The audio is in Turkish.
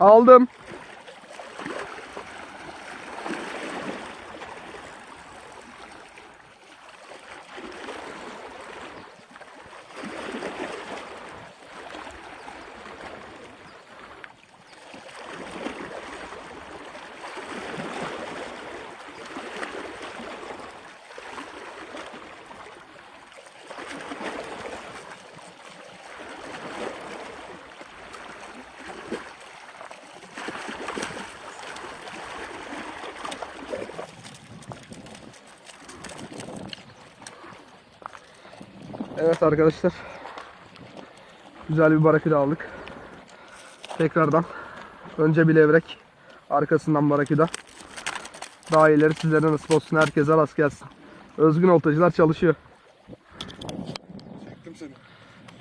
Aldım. Evet arkadaşlar. Güzel bir barakida aldık. Tekrardan. Önce bir levrek. Arkasından barakida. Daha ileri sizlere nasip olsun. Herkese rast gelsin. Özgün oltacılar çalışıyor. Çektim seni.